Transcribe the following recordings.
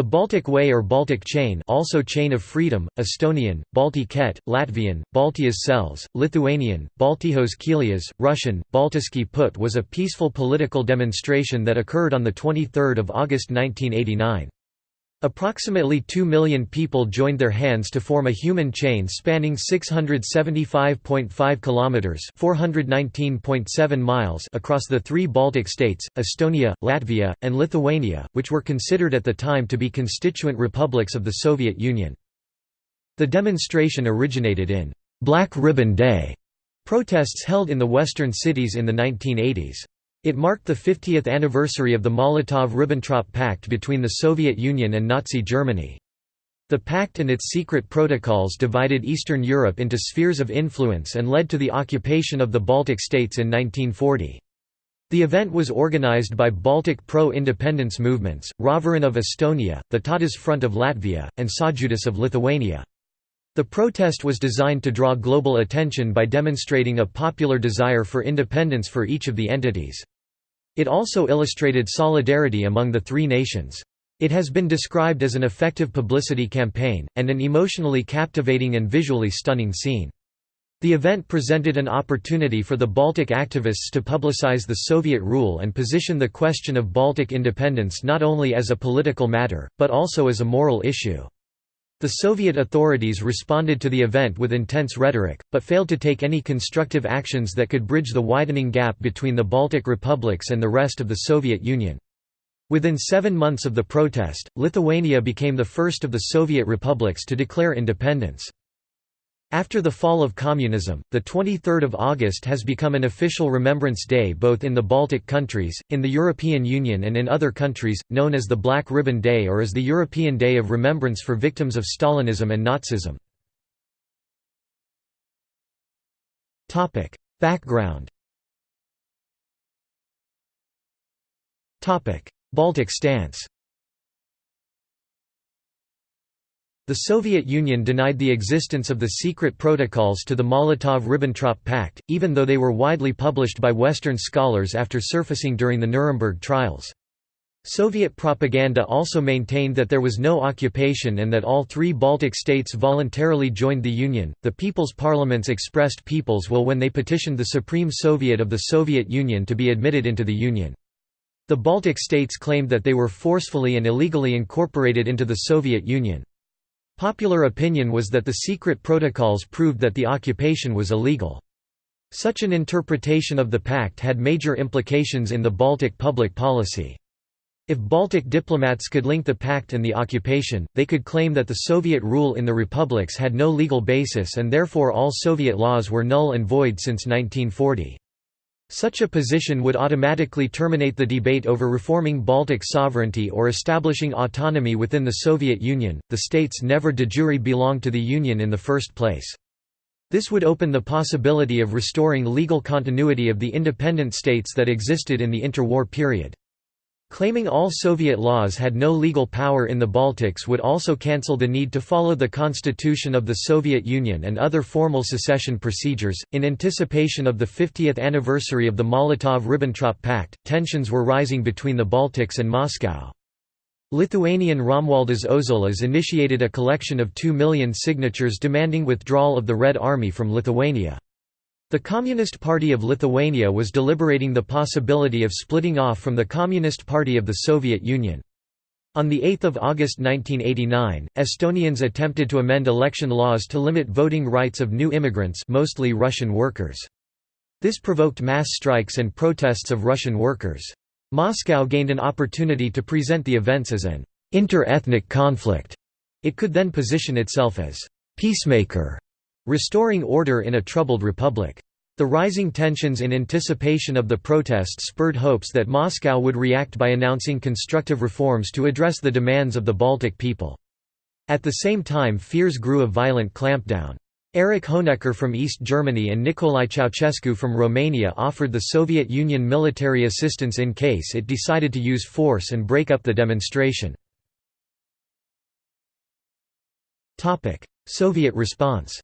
The Baltic Way or Baltic Chain also Chain of Freedom, Estonian, Balti kett, Latvian, Baltijas Ceļš, Lithuanian, Baltijos Kelias, Russian, Baltiski Put was a peaceful political demonstration that occurred on 23 August 1989. Approximately 2 million people joined their hands to form a human chain spanning 675.5 kilometers, 419.7 miles across the three Baltic states, Estonia, Latvia, and Lithuania, which were considered at the time to be constituent republics of the Soviet Union. The demonstration originated in Black Ribbon Day protests held in the western cities in the 1980s. It marked the 50th anniversary of the Molotov–Ribbentrop Pact between the Soviet Union and Nazi Germany. The pact and its secret protocols divided Eastern Europe into spheres of influence and led to the occupation of the Baltic states in 1940. The event was organized by Baltic pro-independence movements, Rahvarinne of Estonia, the Tautas Front of Latvia, and Sąjūdis of Lithuania. The protest was designed to draw global attention by demonstrating a popular desire for independence for each of the entities. It also illustrated solidarity among the three nations. It has been described as an effective publicity campaign, and an emotionally captivating and visually stunning scene. The event presented an opportunity for the Baltic activists to publicize the Soviet rule and position the question of Baltic independence not only as a political matter, but also as a moral issue. The Soviet authorities responded to the event with intense rhetoric, but failed to take any constructive actions that could bridge the widening gap between the Baltic republics and the rest of the Soviet Union. Within seven months of the protest, Lithuania became the first of the Soviet republics to declare independence. After the fall of communism, the 23rd of August has become an official remembrance day both in the Baltic countries, in the European Union and in other countries, known as the Black Ribbon Day or as the European Day of Remembrance for Victims of Stalinism and Nazism. Background Baltic stance The Soviet Union denied the existence of the secret protocols to the Molotov–Ribbentrop Pact, even though they were widely published by Western scholars after surfacing during the Nuremberg trials. Soviet propaganda also maintained that there was no occupation and that all three Baltic states voluntarily joined the Union. The People's Parliaments expressed people's will when they petitioned the Supreme Soviet of the Soviet Union to be admitted into the Union. The Baltic states claimed that they were forcefully and illegally incorporated into the Soviet Union. Popular opinion was that the secret protocols proved that the occupation was illegal. Such an interpretation of the pact had major implications in the Baltic public policy. If Baltic diplomats could link the pact and the occupation, they could claim that the Soviet rule in the republics had no legal basis and therefore all Soviet laws were null and void since 1940. Such a position would automatically terminate the debate over reforming Baltic sovereignty or establishing autonomy within the Soviet Union. The states never de jure belonged to the Union in the first place. This would open the possibility of restoring legal continuity of the independent states that existed in the interwar period. Claiming all Soviet laws had no legal power in the Baltics would also cancel the need to follow the constitution of the Soviet Union and other formal secession procedures. In anticipation of the 50th anniversary of the Molotov Ribbentrop Pact, tensions were rising between the Baltics and Moscow. Lithuanian Romualdas Ozolas initiated a collection of 2 million signatures demanding withdrawal of the Red Army from Lithuania. The Communist Party of Lithuania was deliberating the possibility of splitting off from the Communist Party of the Soviet Union. On 8 August 1989, Estonians attempted to amend election laws to limit voting rights of new immigrants mostly Russian workers. This provoked mass strikes and protests of Russian workers. Moscow gained an opportunity to present the events as an inter-ethnic conflict. It could then position itself as peacemaker restoring order in a troubled republic. The rising tensions in anticipation of the protest spurred hopes that Moscow would react by announcing constructive reforms to address the demands of the Baltic people. At the same time fears grew of violent clampdown. Erich Honecker from East Germany and Nicolae Ceausescu from Romania offered the Soviet Union military assistance in case it decided to use force and break up the demonstration. Soviet response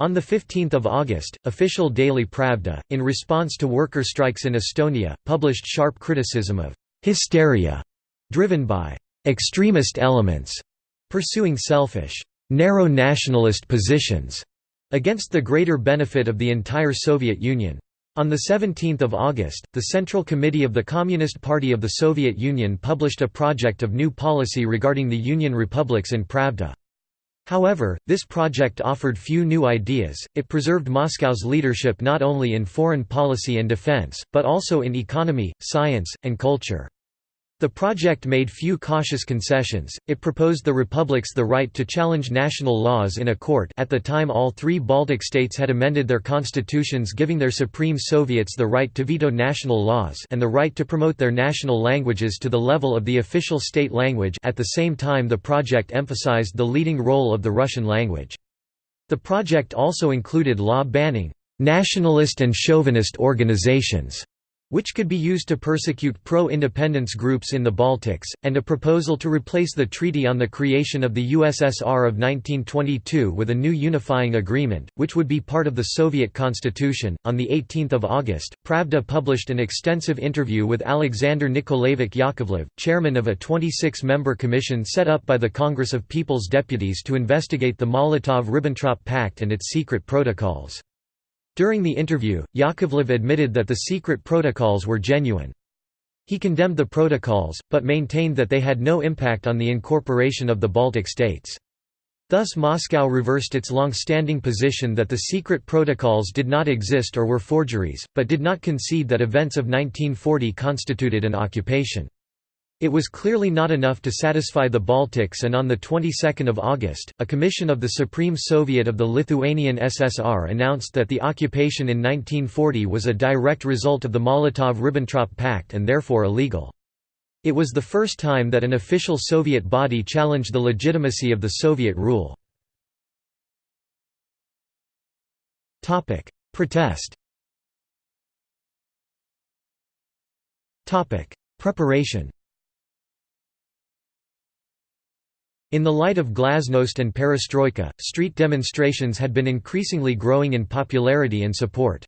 On 15 August, official daily Pravda, in response to worker strikes in Estonia, published sharp criticism of hysteria driven by extremist elements pursuing selfish, narrow nationalist positions against the greater benefit of the entire Soviet Union. On 17 August, the Central Committee of the Communist Party of the Soviet Union published a project of new policy regarding the Union republics in Pravda. However, this project offered few new ideas, it preserved Moscow's leadership not only in foreign policy and defense, but also in economy, science, and culture. The project made few cautious concessions, it proposed the republics the right to challenge national laws in a court at the time all three Baltic states had amended their constitutions giving their Supreme Soviets the right to veto national laws and the right to promote their national languages to the level of the official state language at the same time the project emphasized the leading role of the Russian language. The project also included law banning «nationalist and chauvinist organizations» which could be used to persecute pro-independence groups in the Baltics, and a proposal to replace the Treaty on the Creation of the USSR of 1922 with a new unifying agreement, which would be part of the Soviet constitution. On 18 August, Pravda published an extensive interview with Alexander Nikolaevich Yakovlev, chairman of a 26-member commission set up by the Congress of People's Deputies to investigate the Molotov–Ribbentrop Pact and its secret protocols. During the interview, Yakovlev admitted that the secret protocols were genuine. He condemned the protocols, but maintained that they had no impact on the incorporation of the Baltic states. Thus Moscow reversed its long-standing position that the secret protocols did not exist or were forgeries, but did not concede that events of 1940 constituted an occupation. It was clearly not enough to satisfy the Baltics and on the 22nd of August, a commission of the Supreme Soviet of the Lithuanian SSR announced that the occupation in 1940 was a direct result of the Molotov–Ribbentrop Pact and therefore illegal. It was the first time that an official Soviet body challenged the legitimacy of the Soviet rule. Protest Preparation In the light of glasnost and perestroika, street demonstrations had been increasingly growing in popularity and support.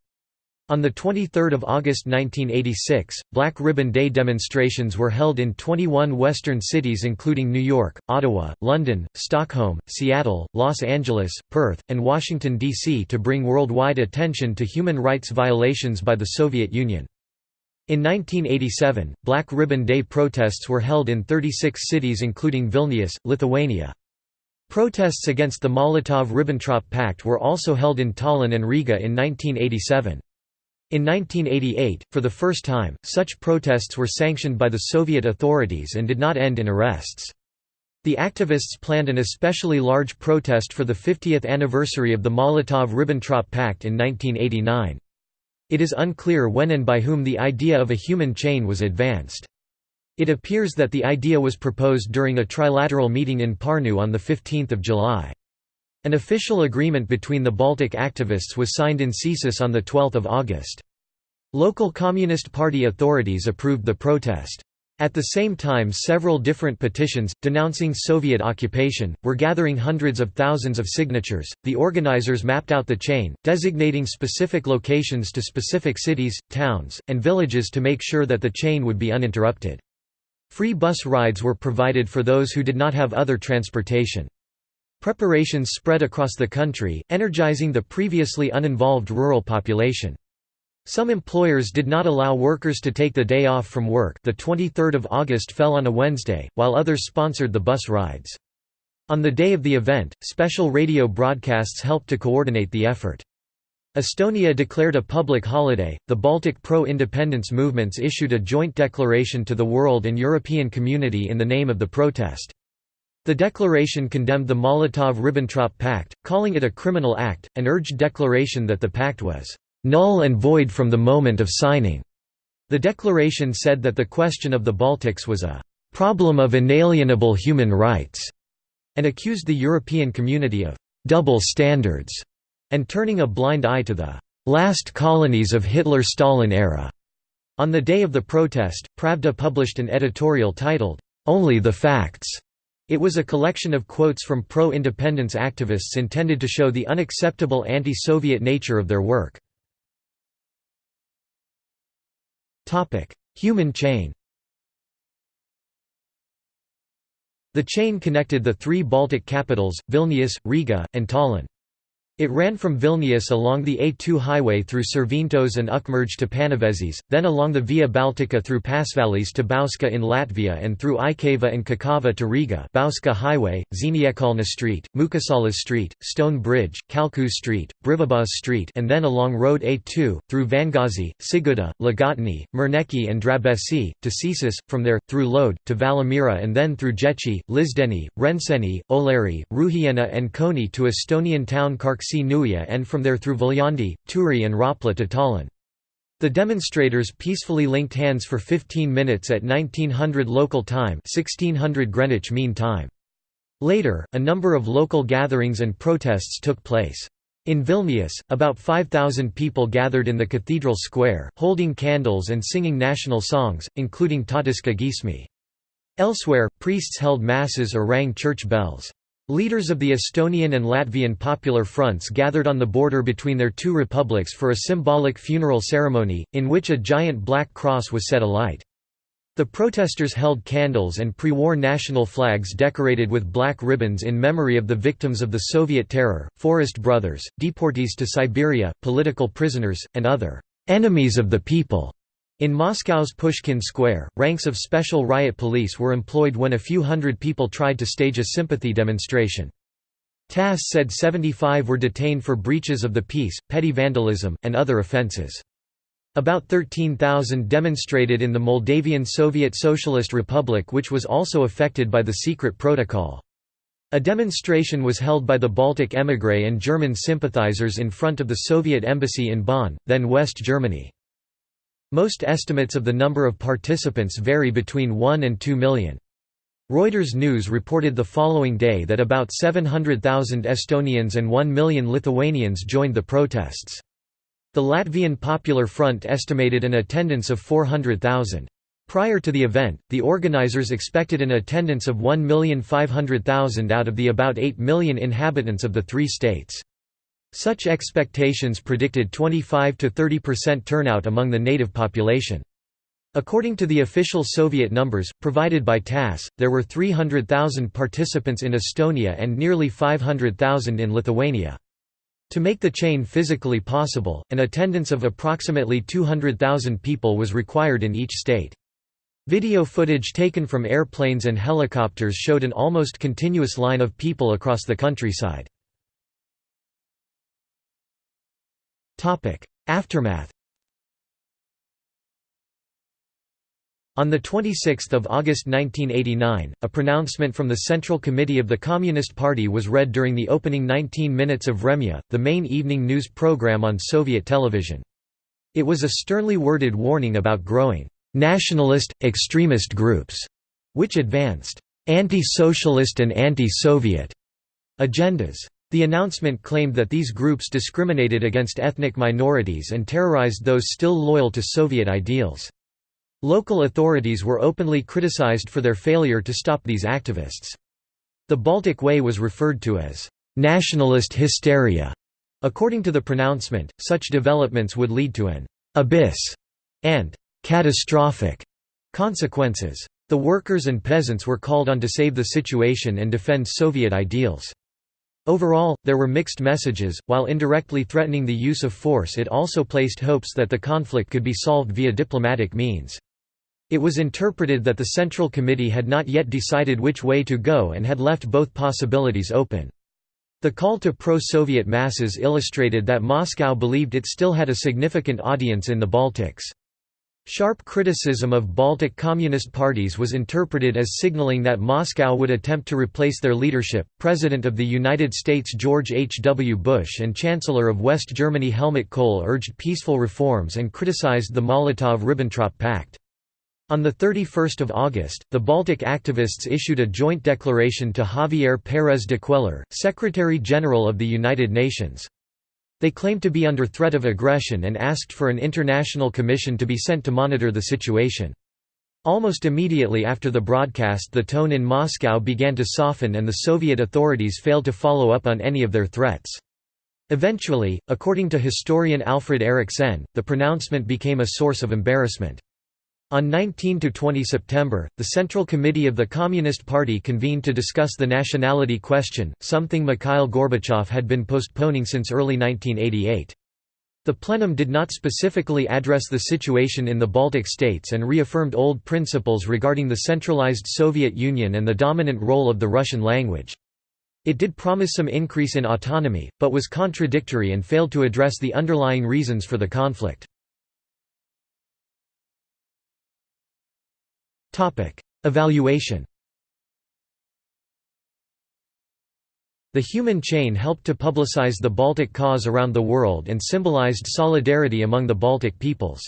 On 23 August 1986, Black Ribbon Day demonstrations were held in 21 western cities including New York, Ottawa, London, Stockholm, Seattle, Los Angeles, Perth, and Washington, D.C. to bring worldwide attention to human rights violations by the Soviet Union. In 1987, Black Ribbon Day protests were held in 36 cities including Vilnius, Lithuania. Protests against the Molotov–Ribbentrop Pact were also held in Tallinn and Riga in 1987. In 1988, for the first time, such protests were sanctioned by the Soviet authorities and did not end in arrests. The activists planned an especially large protest for the 50th anniversary of the Molotov–Ribbentrop Pact in 1989. It is unclear when and by whom the idea of a human chain was advanced. It appears that the idea was proposed during a trilateral meeting in Parnu on 15 July. An official agreement between the Baltic activists was signed in Cesis on 12 August. Local Communist Party authorities approved the protest. At the same time several different petitions, denouncing Soviet occupation, were gathering hundreds of thousands of signatures. The organizers mapped out the chain, designating specific locations to specific cities, towns, and villages to make sure that the chain would be uninterrupted. Free bus rides were provided for those who did not have other transportation. Preparations spread across the country, energizing the previously uninvolved rural population. Some employers did not allow workers to take the day off from work the 23rd of August fell on a Wednesday, while others sponsored the bus rides. On the day of the event, special radio broadcasts helped to coordinate the effort. Estonia declared a public holiday. The Baltic pro independence movements issued a joint declaration to the world and European community in the name of the protest. The declaration condemned the Molotov–Ribbentrop Pact, calling it a criminal act, and urged declaration that the pact was null and void from the moment of signing. The declaration said that the question of the Baltics was a problem of inalienable human rights, and accused the European community of double standards and turning a blind eye to the last colonies of Hitler-Stalin era. On the day of the protest, Pravda published an editorial titled, Only the Facts. It was a collection of quotes from pro-independence activists intended to show the unacceptable anti-Soviet nature of their work. Human chain The chain connected the three Baltic capitals, Vilnius, Riga, and Tallinn. It ran from Vilnius along the A2 highway through Širvintos and Ukmergė to Panevėžys, then along the Via Baltica through Pasvalys to Bauska in Latvia and through Iecava and Ķekava to Riga Bauska Highway, Ziepniekkalna Street, Mūkusalas Street, Stone Bridge, Kalku Street, Brīvības Street and then along Road A2, through Vangazi, Sigulda, Līgatne, Merneki and Drabesi, to Cesis, from there, through Lode, to Valmiera and then through Jechi, Lizdeni, Rencēni, Oleri, Rūjiena and Koni to Estonian town Karksi Nuia and from there through Viljandi, Turi and Rapla to Tallinn. The demonstrators peacefully linked hands for 15 minutes at 1900 local time 1600 Greenwich Mean Time. Later, a number of local gatherings and protests took place. In Vilnius, about 5,000 people gathered in the cathedral square, holding candles and singing national songs, including Tautiška giesmė. Elsewhere, priests held masses or rang church bells. Leaders of the Estonian and Latvian Popular Fronts gathered on the border between their two republics for a symbolic funeral ceremony, in which a giant black cross was set alight. The protesters held candles and pre-war national flags decorated with black ribbons in memory of the victims of the Soviet terror, Forest Brothers, deportees to Siberia, political prisoners, and other enemies of the people. In Moscow's Pushkin Square, ranks of special riot police were employed when a few hundred people tried to stage a sympathy demonstration. TASS said 75 were detained for breaches of the peace, petty vandalism, and other offences. About 13,000 demonstrated in the Moldavian Soviet Socialist Republic which was also affected by the secret protocol. A demonstration was held by the Baltic émigré and German sympathizers in front of the Soviet embassy in Bonn, then West Germany. Most estimates of the number of participants vary between 1 and 2 million. Reuters News reported the following day that about 700,000 Estonians and 1 million Lithuanians joined the protests. The Latvian Popular Front estimated an attendance of 400,000. Prior to the event, the organizers expected an attendance of 1,500,000 out of the about 8 million inhabitants of the three states. Such expectations predicted 25 to 30% turnout among the native population. According to the official Soviet numbers, provided by TASS, there were 300,000 participants in Estonia and nearly 500,000 in Lithuania. To make the chain physically possible, an attendance of approximately 200,000 people was required in each state. Video footage taken from airplanes and helicopters showed an almost continuous line of people across the countryside. Aftermath On 26 August 1989, a pronouncement from the Central Committee of the Communist Party was read during the opening 19 minutes of Vremya, the main evening news program on Soviet television. It was a sternly worded warning about growing nationalist, extremist groups, which advanced anti-socialist and anti-Soviet agendas. The announcement claimed that these groups discriminated against ethnic minorities and terrorized those still loyal to Soviet ideals. Local authorities were openly criticized for their failure to stop these activists. The Baltic Way was referred to as nationalist hysteria. According to the pronouncement, such developments would lead to an abyss and catastrophic consequences. The workers and peasants were called on to save the situation and defend Soviet ideals. Overall, there were mixed messages, while indirectly threatening the use of force it also placed hopes that the conflict could be solved via diplomatic means. It was interpreted that the Central Committee had not yet decided which way to go and had left both possibilities open. The call to pro-Soviet masses illustrated that Moscow believed it still had a significant audience in the Baltics. Sharp criticism of Baltic Communist parties was interpreted as signaling that Moscow would attempt to replace their leadership. President of the United States George H. W. Bush and Chancellor of West Germany Helmut Kohl urged peaceful reforms and criticized the Molotov–Ribbentrop Pact. On 31 August, the Baltic activists issued a joint declaration to Javier Pérez de Cuéllar, Secretary-General of the United Nations. They claimed to be under threat of aggression and asked for an international commission to be sent to monitor the situation. Almost immediately after the broadcast the tone in Moscow began to soften and the Soviet authorities failed to follow up on any of their threats. Eventually, according to historian Alfred Erich Senn, the pronouncement became a source of embarrassment. On 19 to 20 September, the Central Committee of the Communist Party convened to discuss the nationality question, something Mikhail Gorbachev had been postponing since early 1988. The plenum did not specifically address the situation in the Baltic states and reaffirmed old principles regarding the centralized Soviet Union and the dominant role of the Russian language. It did promise some increase in autonomy, but was contradictory and failed to address the underlying reasons for the conflict. Evaluation The human chain helped to publicize the Baltic cause around the world and symbolized solidarity among the Baltic peoples.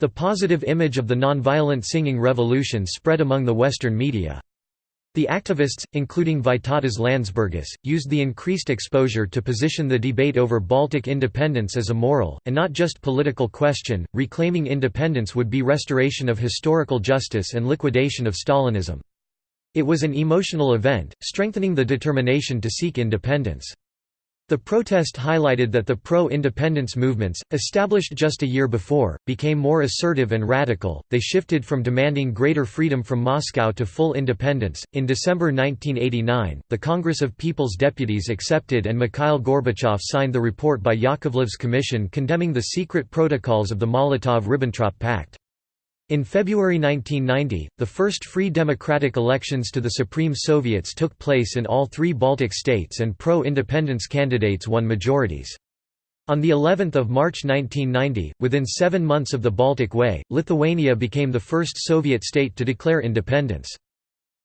The positive image of the nonviolent singing revolution spread among the Western media. The activists, including Vytautas Landsbergis, used the increased exposure to position the debate over Baltic independence as a moral, and not just political question. Reclaiming independence would be restoration of historical justice and liquidation of Stalinism. It was an emotional event, strengthening the determination to seek independence. The protest highlighted that the pro-independence movements, established just a year before, became more assertive and radical. They shifted from demanding greater freedom from Moscow to full independence. In December 1989, the Congress of People's Deputies accepted and Mikhail Gorbachev signed the report by Yakovlev's commission condemning the secret protocols of the Molotov-Ribbentrop Pact. In February 1990, the first free democratic elections to the Supreme Soviets took place in all three Baltic states and pro-independence candidates won majorities. On the 11th of March 1990, within 7 months of the Baltic Way, Lithuania became the first Soviet state to declare independence.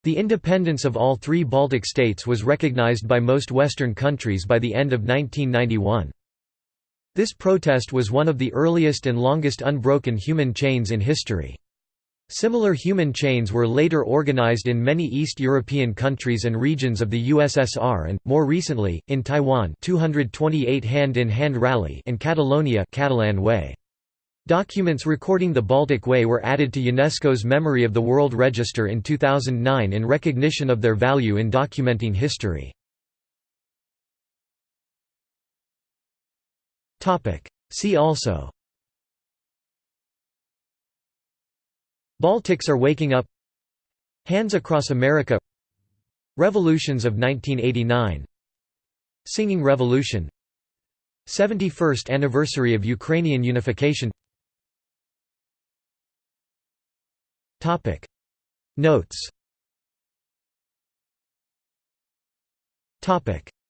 The independence of all three Baltic states was recognized by most Western countries by the end of 1991. This protest was one of the earliest and longest unbroken human chains in history. Similar human chains were later organized in many East European countries and regions of the USSR and, more recently, in Taiwan 228 hand-in-hand -hand rally and Catalonia Catalan Way. Documents recording the Baltic Way were added to UNESCO's Memory of the World Register in 2009 in recognition of their value in documenting history. See also. Baltics are waking up. Hands Across America. Revolutions of 1989 Singing Revolution. 71st anniversary of Ukrainian unification. Notes.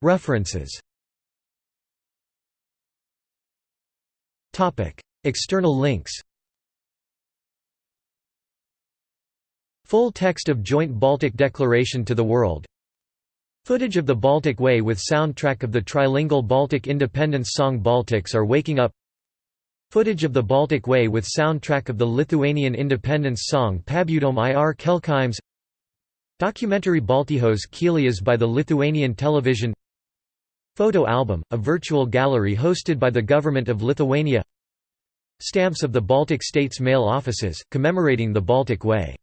References External links Full text of Joint Baltic Declaration to the World. Footage of the Baltic Way with soundtrack of the trilingual Baltic independence song Baltics are Waking Up. Footage of the Baltic Way with soundtrack of the Lithuanian independence song Pabudom ir Kelkaimes Documentary Baltijos Kelias by the Lithuanian television Photo album, a virtual gallery hosted by the Government of Lithuania. Stamps of the Baltic States mail offices, commemorating the Baltic Way